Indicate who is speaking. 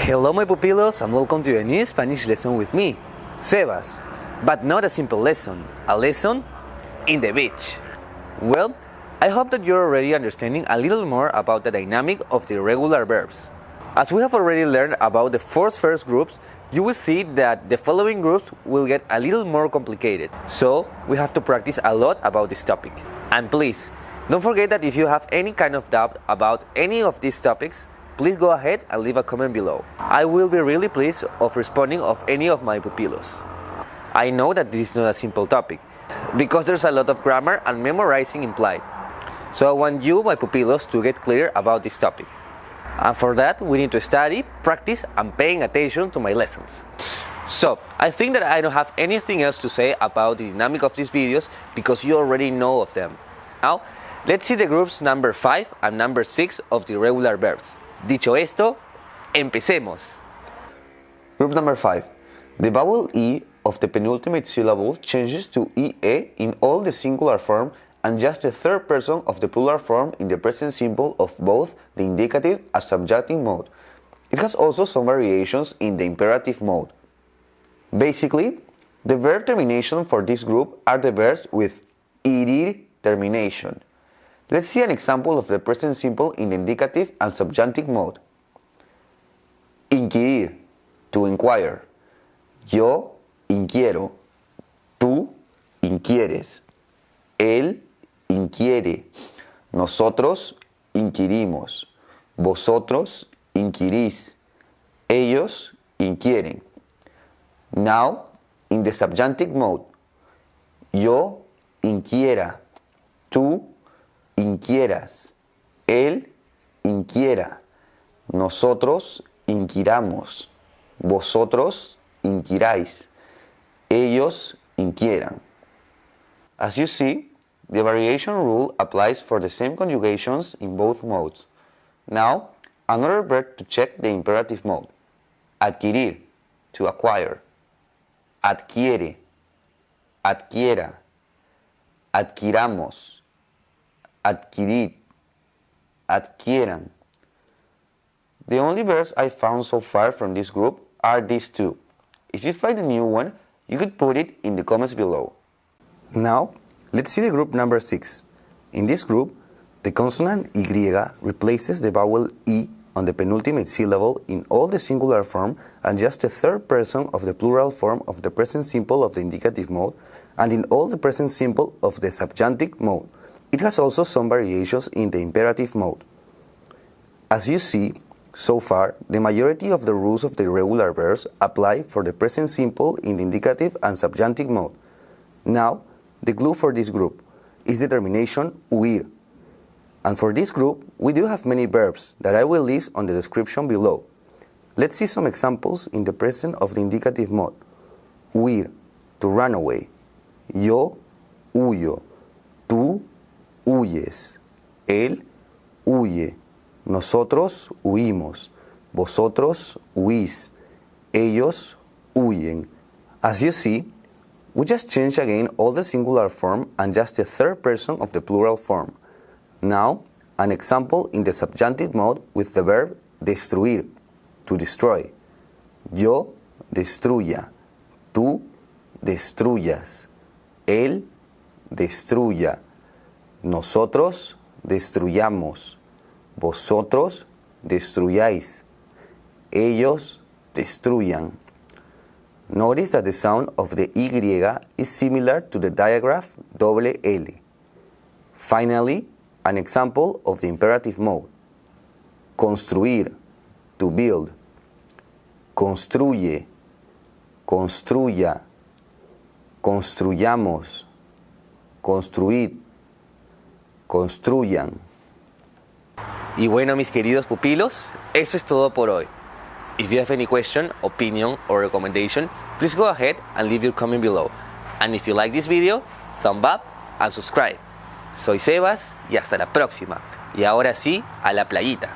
Speaker 1: Hello my pupilos and welcome to a new Spanish lesson with me, Sebas. But not a simple lesson, a lesson in the beach. Well, I hope that you're already understanding a little more about the dynamic of the irregular verbs. As we have already learned about the first, first groups, you will see that the following groups will get a little more complicated. So, we have to practice a lot about this topic. And please, don't forget that if you have any kind of doubt about any of these topics, please go ahead and leave a comment below. I will be really pleased of responding of any of my pupilos. I know that this is not a simple topic, because there's a lot of grammar and memorizing implied. So I want you, my pupilos, to get clear about this topic. And for that, we need to study, practice, and paying attention to my lessons. So, I think that I don't have anything else to say about the dynamic of these videos because you already know of them. Now, let's see the groups number 5 and number 6 of the regular verbs. Dicho esto, empecemos.
Speaker 2: Group number 5. The vowel E of the penultimate syllable changes to EE in all the singular form and just the third person of the plural form in the present simple of both the indicative and subjunctive mode. It has also some variations in the imperative mode. Basically, the verb termination for this group are the verbs with irir termination. Let's see an example of the present simple in the indicative and subjunctive mode. Inquirir, to inquire. Yo inquiero. Tú inquieres. Él inquiere. Nosotros inquirimos. Vosotros inquirís. Ellos inquieren. Now, in the subjunctive mode, yo inquiera, tú inquieras, él inquiera, nosotros inquiramos, vosotros inquiráis, ellos inquieran. As you see, the variation rule applies for the same conjugations in both modes. Now, another verb to check the imperative mode. Adquirir, to acquire. Adquiere, adquiera. Adquiramos, adquirid, adquieran. The only verbs I found so far from this group are these two. If you find a new one, you could put it in the comments below. Now, Let's see the group number 6. In this group, the consonant Y replaces the vowel E on the penultimate syllable in all the singular form and just the third person of the plural form of the present simple of the indicative mode and in all the present simple of the subjunctive mode. It has also some variations in the imperative mode. As you see, so far, the majority of the rules of the regular verbs apply for the present simple in the indicative and subjunctive mode. Now, the glue for this group is the termination huir. And for this group, we do have many verbs that I will list on the description below. Let's see some examples in the present of the indicative mode. Huir, to run away. Yo huyo. Tú huyes. Él huye. Nosotros huimos. Vosotros huís. Ellos huyen. As you see, we just change again all the singular form and just the third person of the plural form. Now, an example in the subjunctive mode with the verb destruir, to destroy. Yo destruya, tú destruyas, él destruya, nosotros destruyamos, vosotros destruyáis, ellos destruyan. Notice that the sound of the Y is similar to the digraph double L. Finally, an example of the imperative mode. Construir, to build. Construye, construya, construyamos, construid, construyan.
Speaker 1: Y bueno, mis queridos pupilos, eso es todo por hoy. If you have any question, opinion, or recommendation, please go ahead and leave your comment below. And if you like this video, thumb up and subscribe. Soy Sebas y hasta la próxima. Y ahora sí, a la playita.